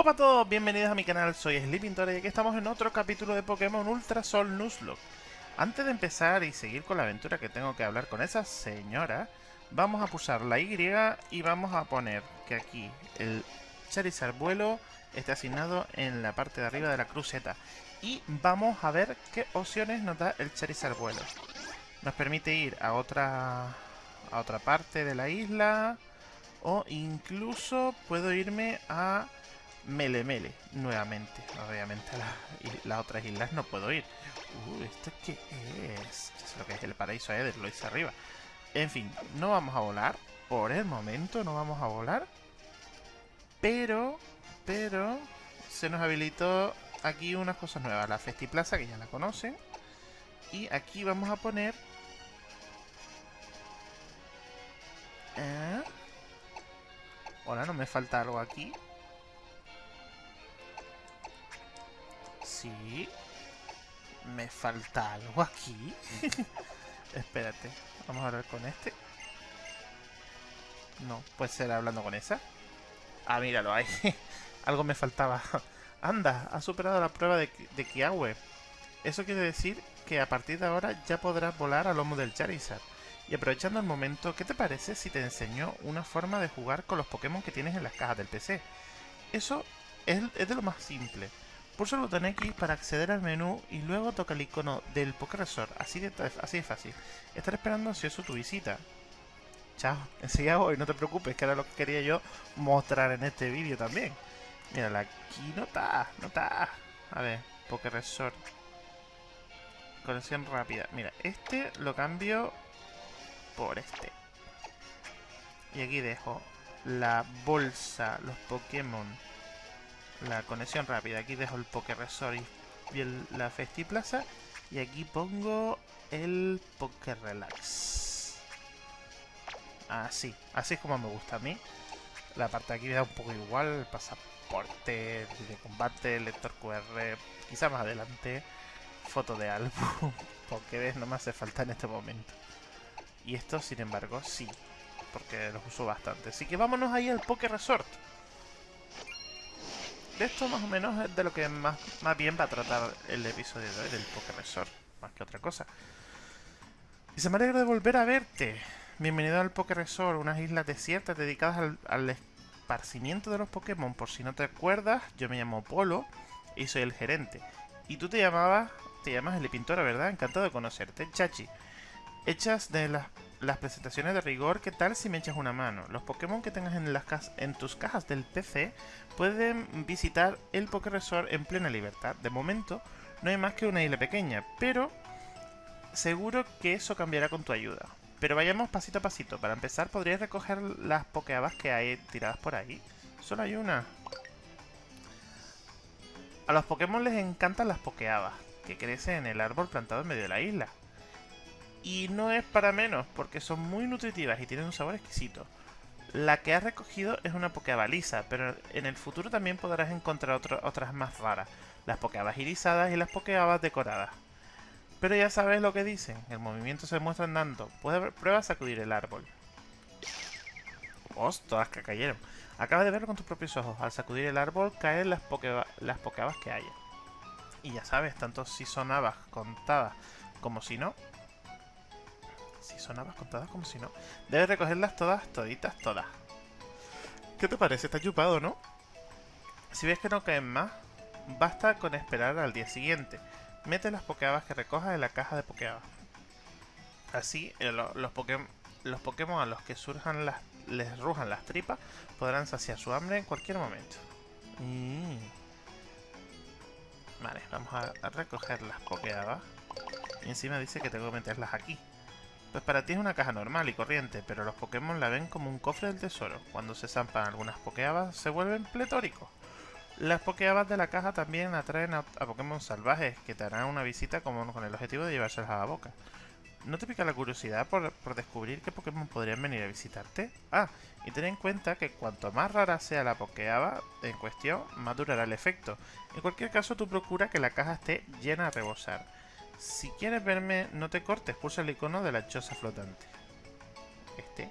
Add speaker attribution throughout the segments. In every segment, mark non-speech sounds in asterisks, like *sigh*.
Speaker 1: Hola a todos, bienvenidos a mi canal, soy Sleepintor y aquí estamos en otro capítulo de Pokémon Ultra Sol Nuzlocke. Antes de empezar y seguir con la aventura que tengo que hablar con esa señora, vamos a pulsar la Y y vamos a poner que aquí el Charizard vuelo esté asignado en la parte de arriba de la cruceta. Y vamos a ver qué opciones nos da el Charizard vuelo. Nos permite ir a otra, a otra parte de la isla o incluso puedo irme a Melemele nuevamente. Obviamente a las otras islas no puedo ir. Uh, ¿esto qué es? Ya sé lo que es el paraíso Eder, lo hice arriba. En fin, no vamos a volar. Por el momento no vamos a volar. Pero, pero, se nos habilitó aquí unas cosas nuevas. La Festiplaza, que ya la conocen. Y aquí vamos a poner... ¿Eh? Hola, ¿no me falta algo aquí? Sí. Me falta algo aquí. *laughs* Espérate. Vamos a hablar con este. No, puede ser hablando con esa. Ah, míralo ahí. *laughs* algo me faltaba. *laughs* Anda, ha superado la prueba de, de Kiawe. Eso quiere decir que a partir de ahora ya podrás volar a lomo del Charizard. Y aprovechando el momento, ¿qué te parece si te enseño una forma de jugar con los Pokémon que tienes en las cajas del PC? Eso es, es de lo más simple. Pulsa el botón X para acceder al menú y luego toca el icono del Pokéresort, así de, así de fácil. Estaré esperando ansioso tu visita. Chao, *laughs* enseguida voy, no te preocupes, que era lo que quería yo mostrar en este vídeo también. Mira, aquí no está, no está. A ver, Pokéresort. Conexión rápida. Mira, este lo cambio por este. Y aquí dejo la bolsa, los Pokémon la conexión rápida. Aquí dejo el Resort y el, la Festiplaza. Y aquí pongo el Relax. Así, así es como me gusta a mí. La parte de aquí me da un poco igual, el pasaporte, de combate, lector QR, quizá más adelante, foto de álbum, *laughs* ves, no me hace falta en este momento. Y esto, sin embargo, sí, porque los uso bastante. Así que vámonos ahí al Poké Resort de esto más o menos es de lo que más, más bien va a tratar el episodio de hoy del Resort, más que otra cosa. Y se me alegra de volver a verte. Bienvenido al Resort, unas islas desiertas dedicadas al, al, esparcimiento de los Pokémon. Por si no te acuerdas, yo me llamo Polo y soy el gerente. Y tú te llamabas, te llamas el Pintora, ¿verdad? Encantado de conocerte, Chachi. Hechas de las presentaciones de rigor, ¿qué tal si me echas una mano? Los Pokémon que tengas en, las en tus cajas del PC pueden visitar el Poké Resort en plena libertad. De momento, no hay más que una isla pequeña, pero seguro que eso cambiará con tu ayuda. Pero vayamos pasito a pasito. Para empezar, podrías recoger las Pokéabas que hay tiradas por ahí. Solo hay una. A los Pokémon les encantan las Pokéabas, que crecen en el árbol plantado en medio de la isla. Y no es para menos, porque son muy nutritivas y tienen un sabor exquisito. La que has recogido es una Pokébaliza, pero en el futuro también podrás encontrar otras más raras. Las Pokéabas irisadas y las Pokéabas decoradas. Pero ya sabes lo que dicen, el movimiento se muestra andando. Puedes prueba a sacudir el árbol. Todas que cayeron. Acabas de verlo con tus propios ojos. Al sacudir el árbol caen las, poke las Pokéabas que haya. Y ya sabes, tanto si son habas contadas como si no, si son habas contadas como si no. Debes recogerlas todas, toditas, todas. ¿Qué te parece? Está chupado, ¿no? Si ves que no caen más, basta con esperar al día siguiente. Mete las pokeabas que recojas en la caja de pokeabas. Así, eh, los, los Pokémon a los que surjan las, les rujan las tripas podrán saciar su hambre en cualquier momento. Mm. Vale, vamos a, a recoger las pokeabas. Y encima dice que tengo que meterlas aquí. Pues para ti es una caja normal y corriente, pero los Pokémon la ven como un cofre del tesoro. Cuando se zampan algunas Pokéabas, se vuelven pletóricos. Las Pokéabas de la caja también atraen a, Pokémon salvajes, que te harán una visita como con el objetivo de llevárselas a la boca. ¿No te pica la curiosidad por, descubrir qué Pokémon podrían venir a visitarte? Ah, y ten en cuenta que cuanto más rara sea la Pokéaba en cuestión, más durará el efecto. En cualquier caso, tú procura que la caja esté llena a rebosar. Si quieres verme, no te cortes, pulsa el icono de la choza flotante. Este.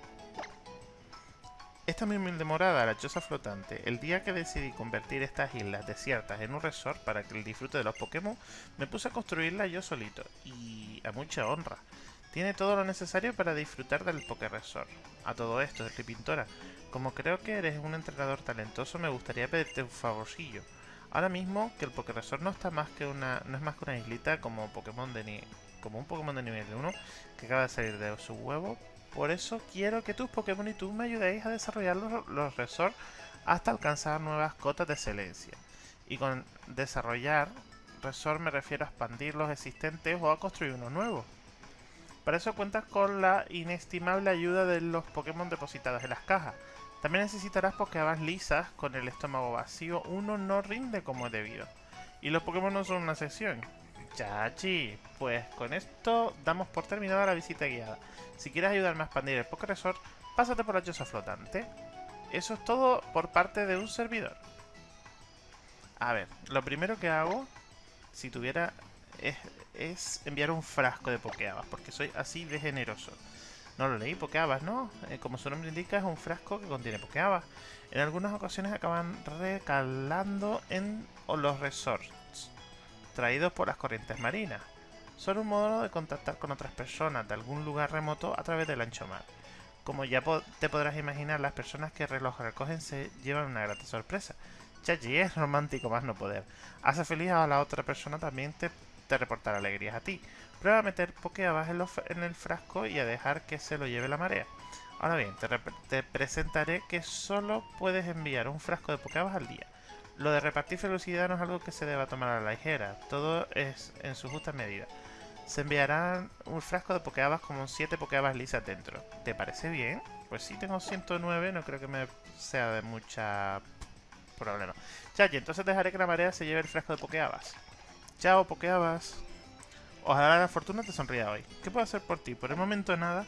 Speaker 1: Esta mi humilde morada, la choza flotante, el día que decidí convertir estas islas desiertas en un resort para que el disfrute de los Pokémon, me puse a construirla yo solito, y a mucha honra. Tiene todo lo necesario para disfrutar del Poké Resort. A todo esto, Pintora, como creo que eres un entrenador talentoso, me gustaría pedirte un favorcillo. Ahora mismo que el Poké Resort no está más que una, no es más que una islita como Pokémon de como un Pokémon de nivel 1 que acaba de salir de su huevo, por eso quiero que tus Pokémon y tú me ayudéis a desarrollar los, los resorts hasta alcanzar nuevas cotas de excelencia. Y con desarrollar resort me refiero a expandir los existentes o a construir uno nuevo. Para eso cuentas con la inestimable ayuda de los Pokémon depositados en las cajas. También necesitarás Pokébas lisas con el estómago vacío, uno no rinde como es debido. Y los Pokémon no son una sección. Chachi, pues con esto damos por terminada la visita guiada. Si quieres ayudarme a expandir el Poké Resort, pásate por la choza flotante. Eso es todo por parte de un servidor. A ver, lo primero que hago, si tuviera, es, enviar un frasco de Pokéabas, porque soy así de generoso. No lo leí, Pokéabas, ¿no? Eh, como su nombre indica, es un frasco que contiene Pokéabas. En algunas ocasiones acaban recalando en los resorts, traídos por las corrientes marinas son un modo de contactar con otras personas de algún lugar remoto a través del ancho mar. Como ya te podrás imaginar, las personas que reloj recogen se llevan una grata sorpresa. Chachi es romántico más no poder. Hace feliz a la otra persona también te reportará alegrías a ti. Prueba a meter Pokéabas en, en el frasco y a dejar que se lo lleve la marea. Ahora bien, te, presentaré que solo puedes enviar un frasco de Pokéabas al día. Lo de repartir felicidad no es algo que se deba tomar a la ligera, todo es en su justa medida se enviarán un frasco de Pokéabas con 7 Pokéabas lisas dentro. ¿Te parece bien? Pues sí, tengo 109, no creo que me sea de mucha problema. Chachi, entonces dejaré que la marea se lleve el frasco de Pokéabas. Chao, Pokéabas. Ojalá la fortuna te sonría hoy. ¿Qué puedo hacer por ti? Por el momento nada.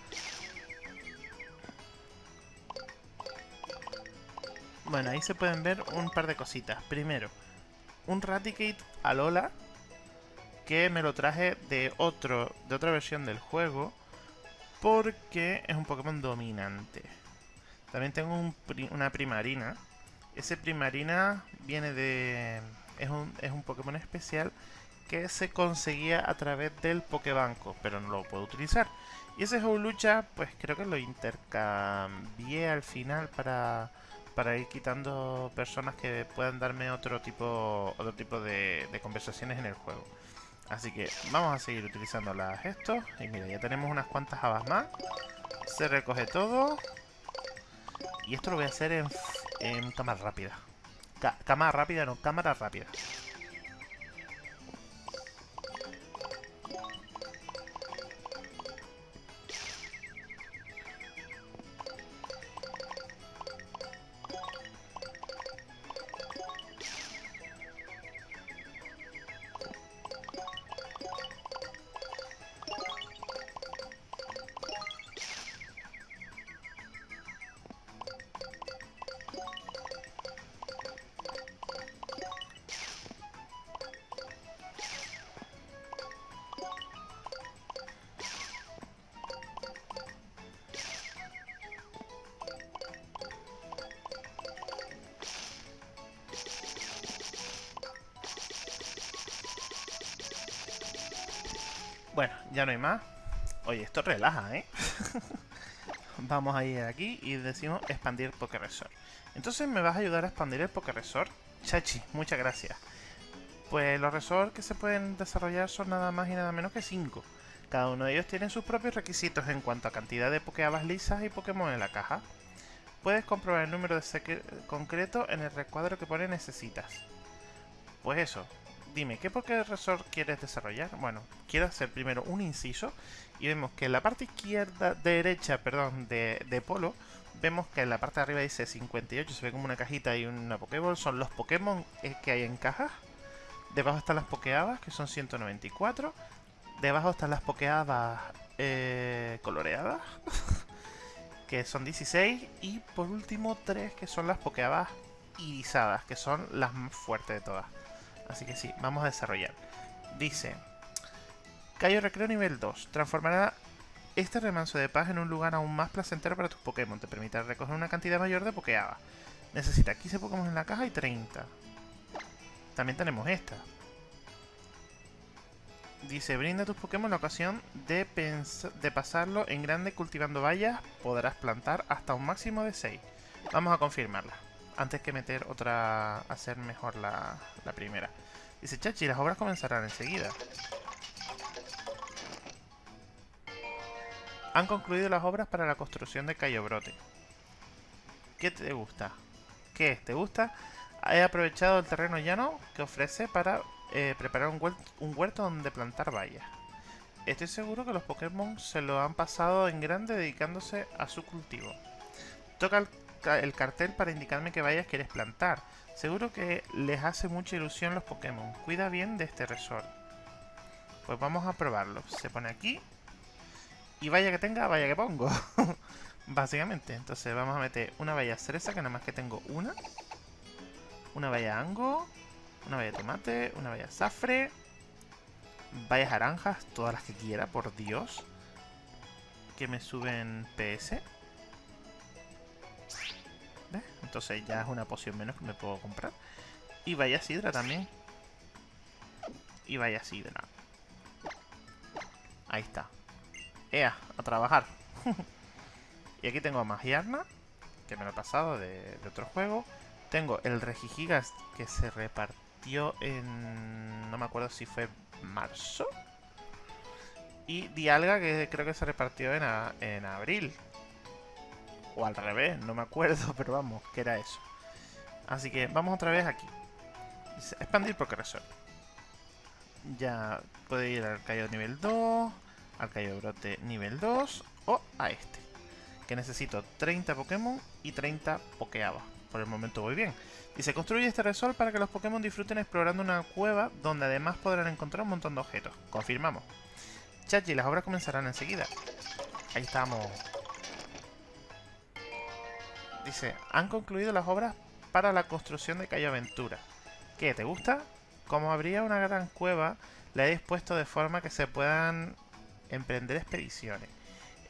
Speaker 1: Bueno, ahí se pueden ver un par de cositas. Primero, un Raticate Alola que me lo traje de otro de otra versión del juego porque es un Pokémon dominante. También tengo una primarina. Ese primarina viene de... Es un, es un Pokémon especial que se conseguía a través del Pokébanco, pero no lo puedo utilizar. Y ese lucha pues creo que lo intercambié al final para, para ir quitando personas que puedan darme otro tipo, otro tipo de conversaciones en el juego. Así que vamos a seguir utilizando las gestos. Y mira, ya tenemos unas cuantas habas más. Se recoge todo. Y esto lo voy a hacer en cámara rápida. cámara rápida, no, cámara rápida. Bueno, ya no hay más. Oye, esto relaja, ¿eh? *laughs* Vamos a ir aquí y decimos expandir Poké Resort. Entonces, ¿me vas a ayudar a expandir el Poké Resort? Chachi, muchas gracias. Pues los resorts que se pueden desarrollar son nada más y nada menos que 5. Cada uno de ellos tiene sus propios requisitos en cuanto a cantidad de Pokéabas lisas y Pokémon en la caja. Puedes comprobar el número de concreto en el recuadro que pone necesitas. Pues eso, dime, ¿qué Poké Resort quieres desarrollar? Bueno, quiero hacer primero un inciso y vemos que en la parte izquierda, derecha, perdón, de, de Polo, vemos que en la parte de arriba dice 58, se ve como una cajita y una Pokéball, son los Pokémon eh, que hay en cajas. Debajo están las Pokéabas, que son 194. Debajo están las Pokéabas eh, coloreadas, *laughs* que son 16. Y por último, 3 que son las Pokéabas irisadas, que son las más fuertes de todas. Así que sí, vamos a desarrollar. Dice... Cayo Recreo nivel 2. Transformará Este remanso de paz en un lugar aún más placentero para tus Pokémon. Te permite recoger una cantidad mayor de Pokéaba. Necesita 15 Pokémon en la caja y 30. También tenemos esta. Dice, brinda a tus Pokémon la ocasión de, de pasarlo en grande cultivando vallas. Podrás plantar hasta un máximo de 6. Vamos a confirmarla. Antes que meter otra... Hacer mejor la, la primera. Dice, Chachi, las obras comenzarán enseguida. Han concluido las obras para la construcción de Cayo Brote. ¿Qué te gusta? ¿Qué te gusta? He aprovechado el terreno llano que ofrece para eh, preparar un huerto, donde plantar vallas. Estoy seguro que los Pokémon se lo han pasado en grande dedicándose a su cultivo. Toca el, cartel para indicarme qué vallas quieres plantar. Seguro que les hace mucha ilusión los Pokémon. Cuida bien de este resort. Pues vamos a probarlo. Se pone aquí. Y vaya que tenga, vaya que pongo. *laughs* Básicamente. Entonces vamos a meter una valla cereza, que nada más que tengo una. Una valla ango. Una valla tomate. Una valla zafre. Vallas naranjas, todas las que quiera, por Dios. Que me suben PS. Entonces ya es una poción menos que me puedo comprar. Y vaya sidra también. Y vaya sidra. Ahí está. ¡Ea! A trabajar. *laughs* y aquí tengo a Magiarna, que me lo he pasado de, otro juego. Tengo el Regigigas, que se repartió en... no me acuerdo si fue marzo. Y Dialga, que creo que se repartió en, en abril. O al revés, no me acuerdo, *laughs* pero vamos, que era eso. Así que vamos otra vez aquí. expandir progresor. Ya puede ir al Cayo nivel 2 al Cayo Brote nivel 2 o a este. Que necesito 30 Pokémon y 30 Pokeaba. Por el momento voy bien. Y se construye este resort para que los Pokémon disfruten explorando una cueva donde además podrán encontrar un montón de objetos. Confirmamos. Chachi, las obras comenzarán enseguida. Ahí estamos. Dice, han concluido las obras para la construcción de Cayo Aventura. ¿Qué? ¿Te gusta? Como habría una gran cueva, la he dispuesto de forma que se puedan emprender expediciones.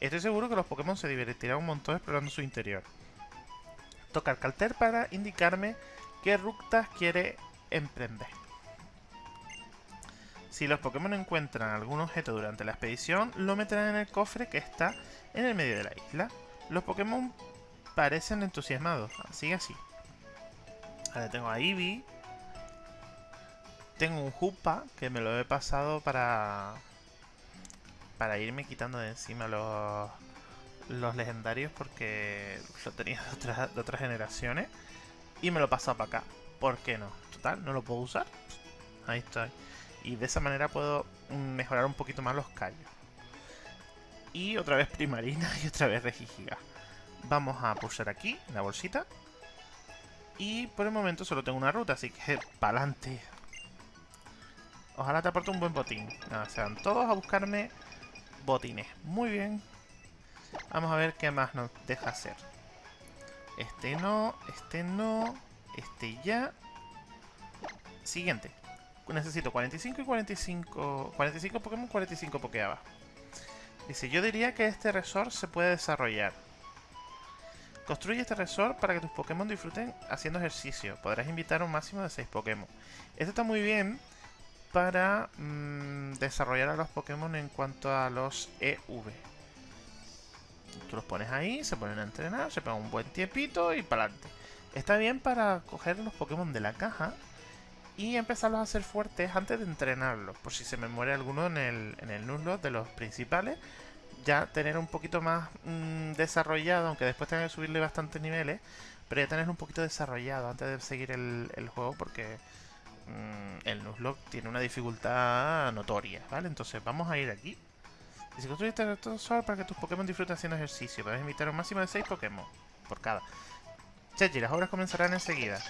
Speaker 1: Estoy seguro que los Pokémon se divertirán un montón explorando su interior. Toca el para indicarme qué rutas quiere emprender. Si los Pokémon encuentran algún objeto durante la expedición, lo meterán en el cofre que está en el medio de la isla. Los Pokémon parecen entusiasmados, así así. Ahora tengo a Eevee. Tengo un Hoopa, que me lo he pasado para para irme quitando de encima los, los legendarios porque lo tenía de de otras generaciones y me lo paso para acá. ¿Por qué no? Total, no lo puedo usar. Ahí estoy. Y de esa manera puedo mejorar un poquito más los callos. Y otra vez primarina *laughs* y otra vez regigiga. Vamos a pulsar aquí, la bolsita. Y por el momento solo tengo una ruta, así que para adelante. Ojalá te aporte un buen botín. Nada, sean todos a buscarme botines. Muy bien. Vamos a ver qué más nos deja hacer. Este no, este no, este ya. Siguiente. Necesito 45 y 45... 45 Pokémon, 45 Pokéaba. Dice, yo diría que este resort se puede desarrollar. Construye este resort para que tus Pokémon disfruten haciendo ejercicio. Podrás invitar un máximo de 6 Pokémon. Esto está muy bien para mm, desarrollar a los Pokémon en cuanto a los EV. Tú los pones ahí, se ponen a entrenar, se pegan un buen tiempito y para adelante. Está bien para coger los Pokémon de la caja y empezarlos a hacer fuertes antes de entrenarlos. Por si se me muere alguno en el, en el de los principales, ya tener un poquito más mm, desarrollado, aunque después tenga que subirle bastantes niveles, pero ya tener un poquito desarrollado antes de seguir el, juego porque Mm, el Nuzlocke tiene una dificultad notoria, ¿vale? Entonces vamos a ir aquí. Dice, construye este retrosor para que tus Pokémon disfruten haciendo ejercicio. Puedes invitar un máximo de 6 Pokémon por cada. Chechi, las obras comenzarán enseguida.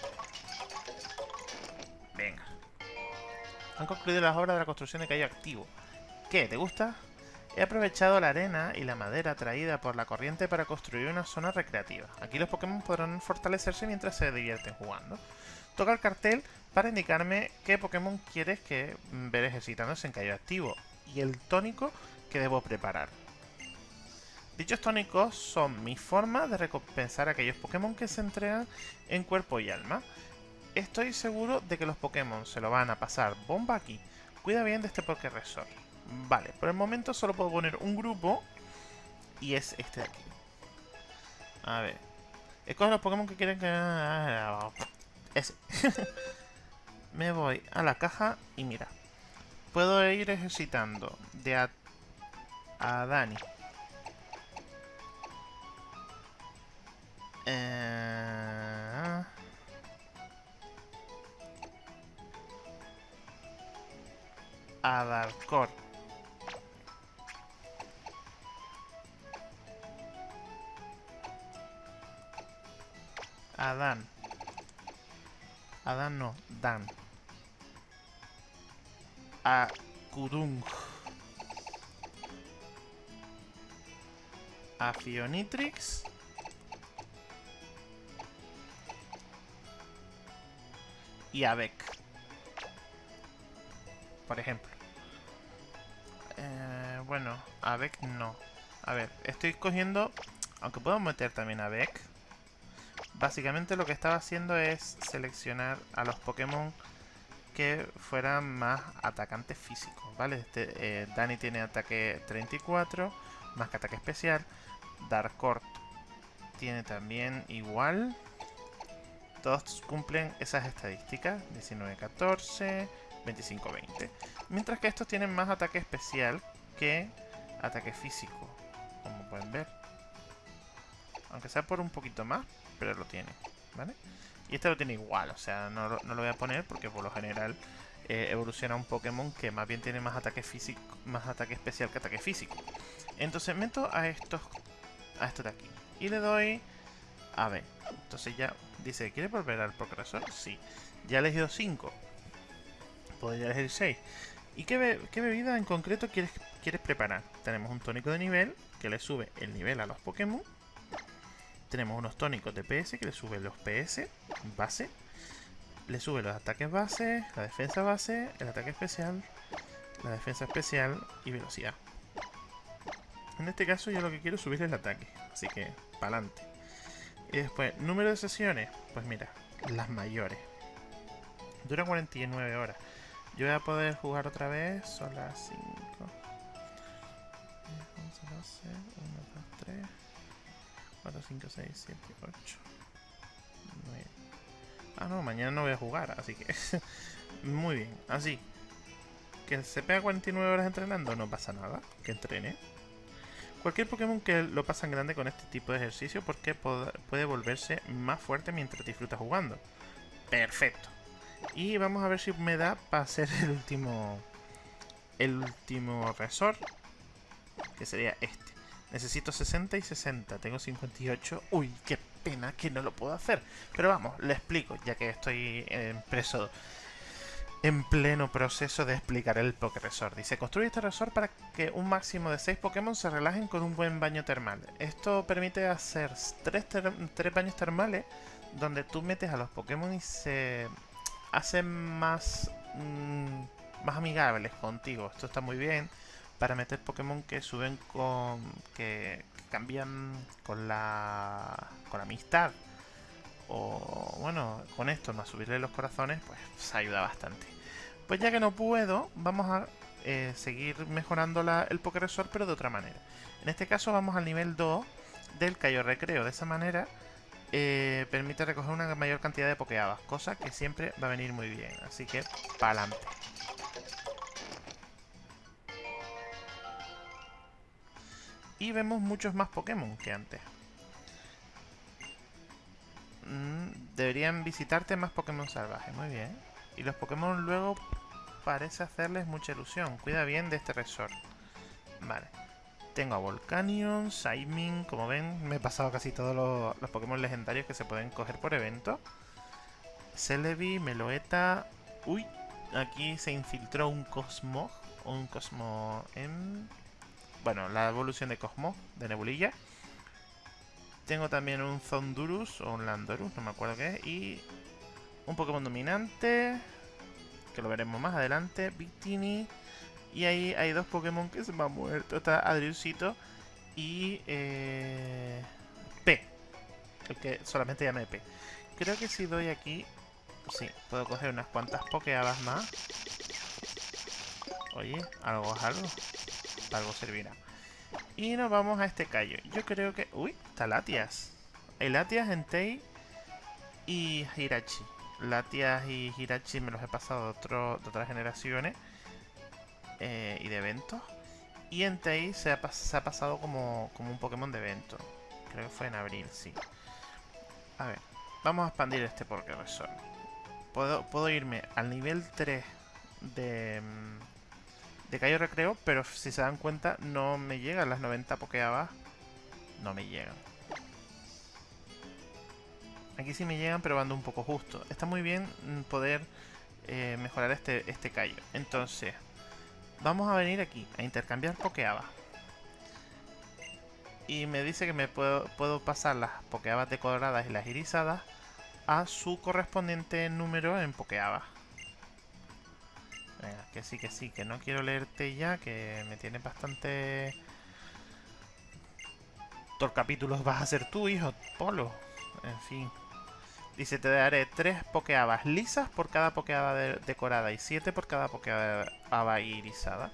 Speaker 1: Venga. Han concluido las obras de la construcción de calle activo. ¿Qué? ¿Te gusta? He aprovechado la arena y la madera traída por la corriente para construir una zona recreativa. Aquí los Pokémon podrán fortalecerse mientras se divierten jugando. Toca el cartel para indicarme qué Pokémon quieres que ver ejercitándose en Cayo Activo y el tónico que debo preparar. Dichos tónicos son mi forma de recompensar a aquellos Pokémon que se entregan en cuerpo y alma. Estoy seguro de que los Pokémon se lo van a pasar bomba aquí. Cuida bien de este Resort. Vale, por el momento solo puedo poner un grupo y es este de aquí. A ver. Escoge los Pokémon que quieren que... Ese. *laughs* Me voy a la caja y mira. Puedo ir ejercitando de a, a Dani. Eh... A Darkor. Adán. Adán no, Dan. A Kudung. A Fionitrix. Y a Beck. Por ejemplo. Eh, bueno, a Beck no. A ver, estoy cogiendo... Aunque puedo meter también a Beck. Básicamente lo que estaba haciendo es seleccionar a los Pokémon que fueran más atacantes físicos, ¿vale? Este, eh, Dani tiene ataque 34, más que ataque especial. Darkort tiene también igual. Todos cumplen esas estadísticas, 19-14, 25-20. Mientras que estos tienen más ataque especial que ataque físico, como pueden ver. Aunque sea por un poquito más, pero lo tiene, ¿vale? Y este lo tiene igual, o sea, no, lo voy a poner porque por lo general eh, evoluciona un Pokémon que más bien tiene más ataque físico, más ataque especial que ataque físico. Entonces meto a estos, a estos de aquí. Y le doy a B. Entonces ya dice, ¿quiere volver al progresor? Sí. Ya he elegido 5. Podría elegir 6. ¿Y qué, bebida en concreto quieres, quieres preparar? Tenemos un tónico de nivel que le sube el nivel a los Pokémon tenemos unos tónicos de PS que le suben los PS base. Le sube los ataques base, la defensa base, el ataque especial, la defensa especial y velocidad. En este caso yo lo que quiero es subir el ataque, así que para adelante. Y después, número de sesiones, pues mira, las mayores. Dura 49 horas. Yo voy a poder jugar otra vez, son las 5. 11, 12, 1, 2, 3. 4, 5, 6, 7, 8, 9. Ah, no, mañana no voy a jugar, así que... *laughs* Muy bien, así. Que se pega 49 horas entrenando, no pasa nada. Que entrene. Cualquier Pokémon que lo pasan grande con este tipo de ejercicio porque puede volverse más fuerte mientras disfruta jugando. Perfecto. Y vamos a ver si me da para hacer el último... El último resort. Que sería este. Necesito 60 y 60. Tengo 58. Uy, qué pena que no lo puedo hacer. Pero vamos, le explico, ya que estoy preso en pleno proceso de explicar el Pokéresort. Dice, construye este resort para que un máximo de 6 Pokémon se relajen con un buen baño termal. Esto permite hacer 3, baños termales donde tú metes a los Pokémon y se hacen más, mm, más amigables contigo. Esto está muy bien para meter Pokémon que suben con... que, cambian con la... con la amistad. O bueno, con esto, más subirle los corazones, pues, pues ayuda bastante. Pues ya que no puedo, vamos a eh, seguir mejorando el Pokéresort, pero de otra manera. En este caso vamos al nivel 2 del Cayo Recreo. De esa manera eh, permite recoger una mayor cantidad de Pokéabas, cosa que siempre va a venir muy bien. Así que, para Y vemos muchos más Pokémon que antes. Mm, deberían visitarte más Pokémon salvajes, muy bien. Y los Pokémon luego parece hacerles mucha ilusión. Cuida bien de este resort. Vale. Tengo a Volcanion, Saimin, como ven, me he pasado casi todos los, Pokémon legendarios que se pueden coger por evento. Celebi, Meloeta... Uy, aquí se infiltró un Cosmo, un Cosmo en bueno, la evolución de Cosmo, de Nebulilla. Tengo también un Zondurus o un Landorus, no me acuerdo qué es. Y un Pokémon dominante, que lo veremos más adelante, Victini. Y ahí hay dos Pokémon que se me han muerto. Está Adriusito y eh, P. El que solamente llame P. Creo que si doy aquí... Sí, puedo coger unas cuantas pokeabas más. Oye, algo es algo. Algo servirá. Y nos vamos a este callo. Yo creo que... Uy, está Latias. Hay Latias, Entei y Hirachi. Latias y Hirachi me los he pasado de, otro, de otras generaciones. Eh, y de eventos. Y Entei se ha, se ha pasado como, como un Pokémon de evento. Creo que fue en abril, sí. A ver, vamos a expandir este Resort. Puedo, puedo irme al nivel 3 de, mm, de Cayo Recreo, pero si se dan cuenta no me llegan las 90 Pokéabas. No me llegan. Aquí sí me llegan, pero ando un poco justo. Está muy bien poder eh, mejorar este, este callo. Entonces, vamos a venir aquí a intercambiar Pokeaba. Y me dice que me puedo, puedo pasar las Pokeabas decoradas y las irisadas a su correspondiente número en Pokeaba. Venga, que sí, que sí, que no quiero leerte ya, que me tiene bastante... Dos capítulos vas a ser tú, hijo, Polo. En fin. Dice, te daré 3 pokeabas lisas por cada pokeaba decorada y 7 por cada pokeaba irisada.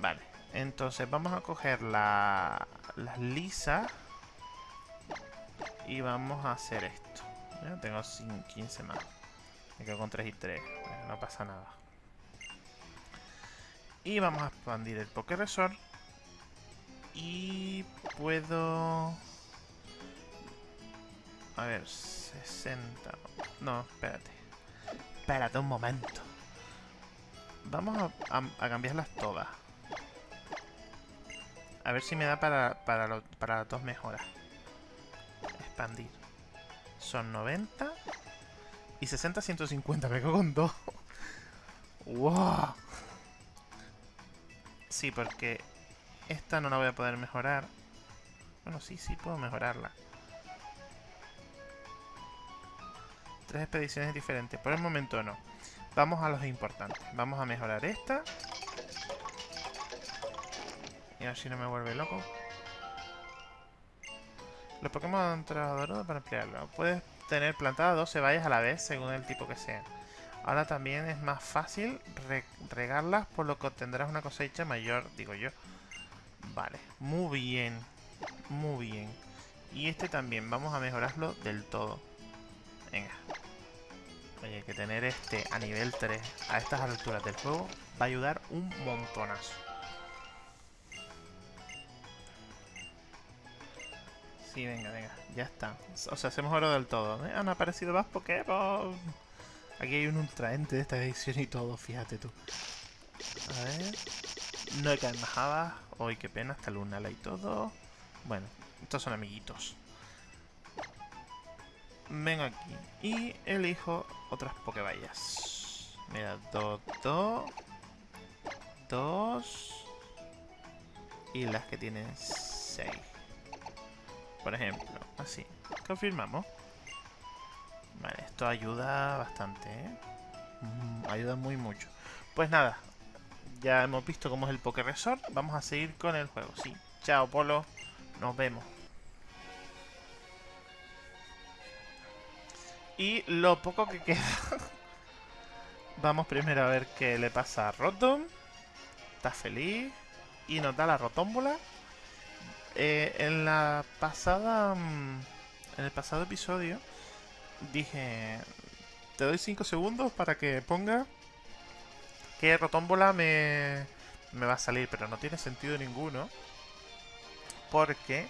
Speaker 1: Vale, entonces vamos a coger la, las lisas y vamos a hacer esto. tengo 15 más. Me quedo con 3 y 3. no pasa nada. Y vamos a expandir el Poké Resort. Y puedo... A ver, 60. No, espérate. Espérate un momento. Vamos a, cambiarlas todas. A ver si me da para, para, para las dos mejoras. Expandir. Son 90. Y 60, 150. Me cago con dos. *laughs* ¡Wow! Sí, porque esta no la voy a poder mejorar. Bueno, sí, sí puedo mejorarla. Tres expediciones diferentes. Por el momento no. Vamos a los importantes. Vamos a mejorar esta. Y a ver si no me vuelve loco. Los Pokémon trabajadores para emplearlo. Puedes tener plantadas 12 vallas a la vez según el tipo que sea. Ahora también es más fácil regarlas por lo que obtendrás una cosecha mayor, digo yo. Vale, muy bien. Muy bien. Y este también, vamos a mejorarlo del todo. Venga. Oye, que tener este a nivel 3 a estas alturas del juego va a ayudar un montonazo. Sí, venga, venga, ya está. O sea, se mejoró del todo. ¿eh? Han aparecido más Pokémon. Aquí hay un ultraente de esta edición y todo, fíjate tú. A ver. No hay caen más Uy, qué pena, hasta Lunala y todo. Bueno, estos son amiguitos vengo aquí y elijo otras Pokeballas. Mira, dos, dos, dos y las que tienen seis. Por ejemplo, así. Confirmamos. Vale, esto ayuda bastante, ¿eh? Mm, ayuda muy mucho. Pues nada, ya hemos visto cómo es el Poké Resort. Vamos a seguir con el juego. Sí, chao Polo, nos vemos. Y lo poco que queda... *laughs* Vamos primero a ver qué le pasa a Rotom. Está feliz. Y nos da la rotómbola. Eh, en la pasada... Mm, en el pasado episodio dije... Te doy 5 segundos para que ponga qué rotómbola me, me va a salir. Pero no tiene sentido ninguno. Porque...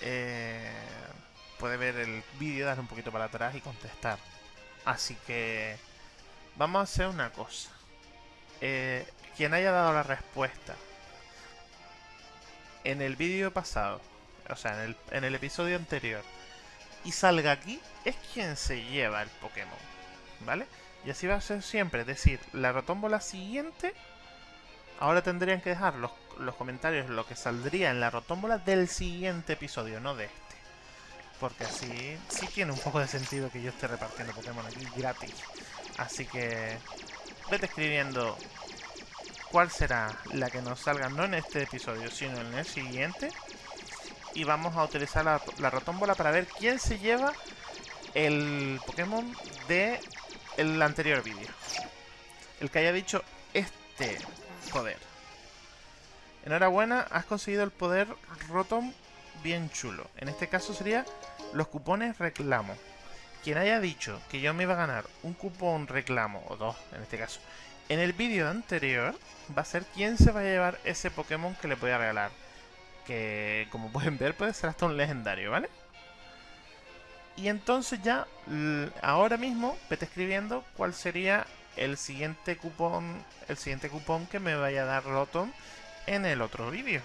Speaker 1: Eh, puede ver el vídeo, darle un poquito para atrás y contestar. Así que vamos a hacer una cosa. Eh, quien haya dado la respuesta en el vídeo pasado, o sea, en el, en el episodio anterior, y salga aquí, es quien se lleva el Pokémon. ¿Vale? Y así va a ser siempre. Es decir, la rotómbola siguiente, ahora tendrían que dejar los, los comentarios lo que saldría en la rotómbola del siguiente episodio, no de este. Porque así sí tiene un poco de sentido que yo esté repartiendo Pokémon aquí gratis. Así que vete escribiendo cuál será la que nos salga no en este episodio, sino en el siguiente. Y vamos a utilizar la, la rotómbola para ver quién se lleva el Pokémon de el anterior vídeo. El que haya dicho este poder. Enhorabuena, has conseguido el poder Rotom bien chulo. En este caso sería los cupones reclamo. Quien haya dicho que yo me iba a ganar un cupón reclamo, o dos en este caso, en el vídeo anterior, va a ser quien se va a llevar ese Pokémon que le voy a regalar. Que, como pueden ver, puede ser hasta un legendario, ¿vale? Y entonces ya, ahora mismo, vete escribiendo cuál sería el siguiente cupón, el siguiente cupón que me vaya a dar Rotom en el otro vídeo.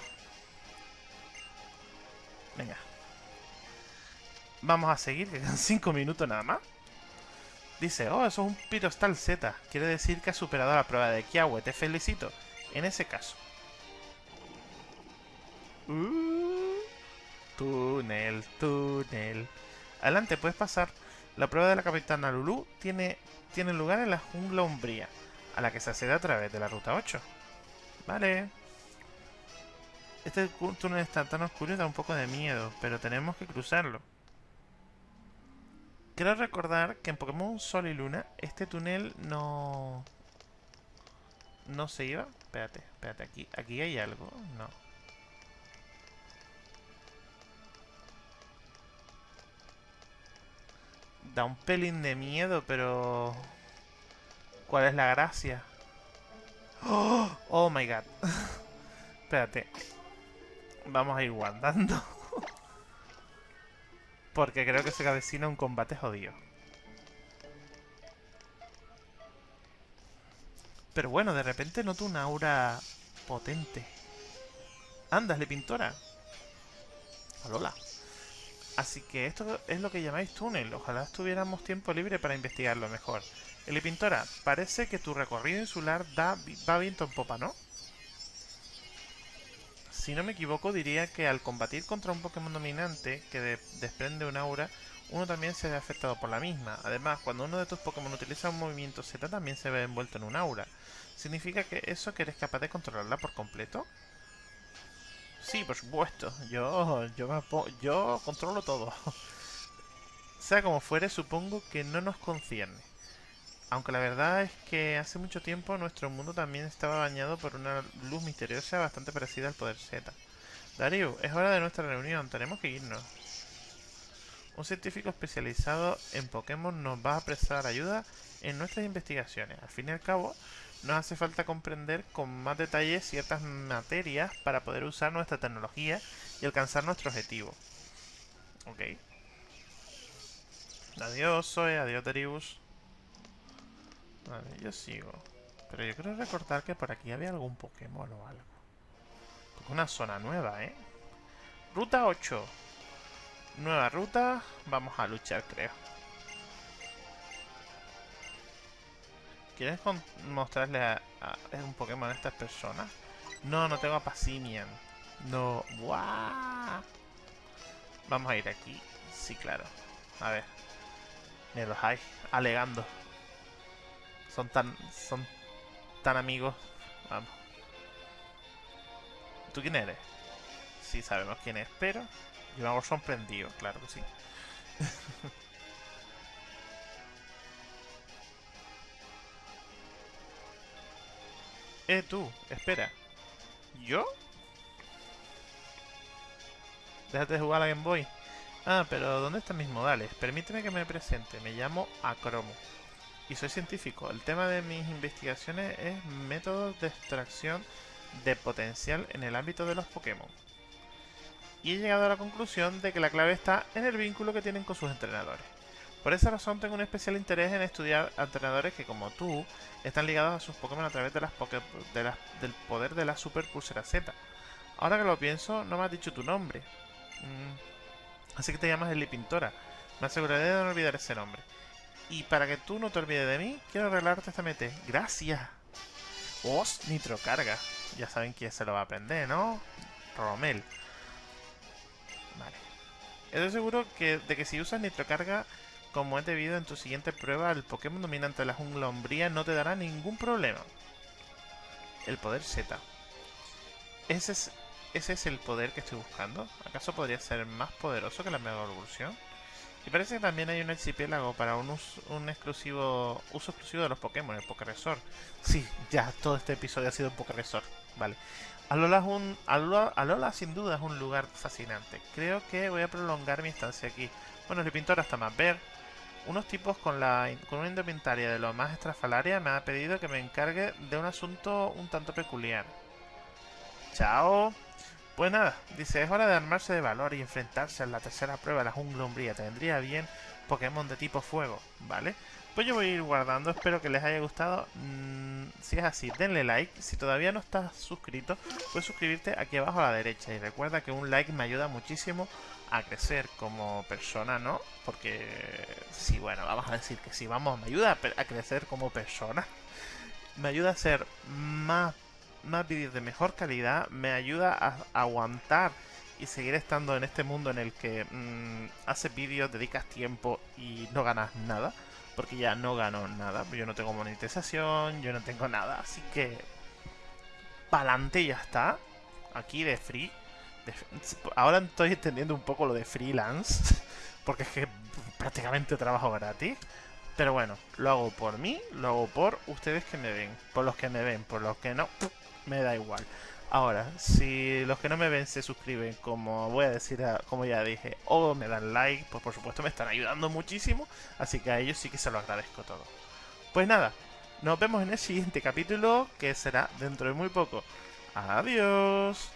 Speaker 1: Venga. Vamos a seguir, que quedan *laughs* 5 minutos nada más. Dice, oh, eso es un Pirostal Z. Quiere decir que ha superado la prueba de Kiawe. Te felicito. En ese caso. Uh, túnel, túnel. Adelante, puedes pasar. La prueba de la capitana Lulu tiene, tiene lugar en la jungla umbría, a la que se accede a través de la ruta 8. Vale. Este túnel está tan oscuro y da un poco de miedo, pero tenemos que cruzarlo. Quiero recordar que en Pokémon Sol y Luna este túnel no... No se iba. Espérate, espérate, aquí, aquí hay algo. No. Da un pelín de miedo, pero... ¿Cuál es la gracia? ¡Oh! oh my god. Espérate. Vamos a ir guardando. Porque creo que se avecina un combate jodido. Pero bueno, de repente noto una aura potente. Ándale, pintora. Alola. Así que esto es lo que llamáis túnel. Ojalá tuviéramos tiempo libre para investigarlo mejor. Eli Pintora, parece que tu recorrido insular da, va viento en popa, ¿no? Si no me equivoco, diría que al combatir contra un Pokémon dominante que desprende un aura, uno también se ve afectado por la misma. Además, cuando uno de tus Pokémon utiliza un movimiento Z, también se ve envuelto en un aura. ¿Significa que eso que eres capaz de controlarla por completo? Sí, por supuesto. Yo, yo, yo controlo todo. *laughs* sea como fuere, supongo que no nos concierne. Aunque la verdad es que hace mucho tiempo nuestro mundo también estaba bañado por una luz misteriosa bastante parecida al poder Z. Darío, es hora de nuestra reunión, tenemos que irnos. Un científico especializado en Pokémon nos va a prestar ayuda en nuestras investigaciones. Al fin y al cabo, nos hace falta comprender con más detalle ciertas materias para poder usar nuestra tecnología y alcanzar nuestro objetivo. Ok. Adiós, Zoe. Adiós, Darius. Vale, yo sigo. Pero yo quiero recordar que por aquí había algún Pokémon o algo. una zona nueva, ¿eh? Ruta 8. Nueva ruta. Vamos a luchar, creo. ¿Quieres mostrarle a, un Pokémon a estas personas? No, no tengo a Passimian. No. ¡Buah! Vamos a ir aquí. Sí, claro. A ver. Me los hay. Alegando. Son tan... Son tan amigos. Vamos. ¿Tú quién eres? Sí, sabemos quién es, pero... Llevamos sorprendido, claro que sí. *laughs* Eh, tú, espera. ¿Yo? Déjate de jugar a la Game Boy. Ah, pero ¿dónde están mis modales? Permíteme que me presente. Me llamo Acromo. Y soy científico. El tema de mis investigaciones es métodos de extracción de potencial en el ámbito de los Pokémon. Y he llegado a la conclusión de que la clave está en el vínculo que tienen con sus entrenadores. Por esa razón tengo un especial interés en estudiar entrenadores que, como tú, están ligados a sus Pokémon a través del poder de la Super Pulsera Z. Ahora que lo pienso, no me has dicho tu nombre. Mm. Así que te llamas Eli Pintora. Me aseguraré de no olvidar ese nombre. Y para que tú no te olvides de mí, quiero arreglarte esta mete. ¡Gracias! ¡Os! Nitrocarga. Ya saben quién se lo va a aprender, ¿no? Romel. Vale. Estoy seguro que, de que si usas nitrocarga como es debido en tu siguiente prueba, el Pokémon dominante de la jungla umbría no te dará ningún problema. el poder Z. Ese es, ese es el poder que estoy buscando. ¿Acaso podría ser más poderoso que la Mega Evolución? Y parece que también hay un archipiélago para un, uso, un exclusivo uso exclusivo de los Pokémon, el Pokéresort. Sí, ya, todo este episodio ha sido un Pokéresort. Vale. Alola, es un, Alola, Alola sin duda es un lugar fascinante. Creo que voy a prolongar mi estancia aquí. Bueno, el pintor hasta más ver. Unos tipos con, la, con una indumentaria de lo más estrafalaria me ha pedido que me encargue de un asunto un tanto peculiar. Chao. Pues nada, dice, es hora de armarse de valor y enfrentarse a la tercera prueba de la jungla umbría. Tendría bien Pokémon de tipo fuego, ¿vale? Pues yo voy a ir guardando, espero que les haya gustado. Mm, si es así, denle like. Si todavía no estás suscrito, puedes suscribirte aquí abajo a la derecha. Y recuerda que un like me ayuda muchísimo a crecer como persona, ¿no? Porque, sí, bueno, vamos a decir que sí, vamos, me ayuda a, crecer como persona. Me ayuda a ser más más vídeos de mejor calidad, me ayuda a, aguantar y seguir estando en este mundo en el que mmm, haces vídeos, dedicas tiempo y no ganas nada. Porque ya no gano nada, yo no tengo monetización, yo no tengo nada, así que... Pa'lante ya está. Aquí de free. Ahora estoy entendiendo un poco lo de freelance. *laughs* Porque es que prácticamente trabajo gratis. Pero bueno, lo hago por mí, lo hago por ustedes que me ven. Por los que me ven, por los que no, me da igual. Ahora, si los que no me ven se suscriben, como voy a decir, como ya dije, o me dan like, pues por supuesto me están ayudando muchísimo, así que a ellos sí que se lo agradezco todo. Pues nada, nos vemos en el siguiente capítulo, que será dentro de muy poco. Adiós.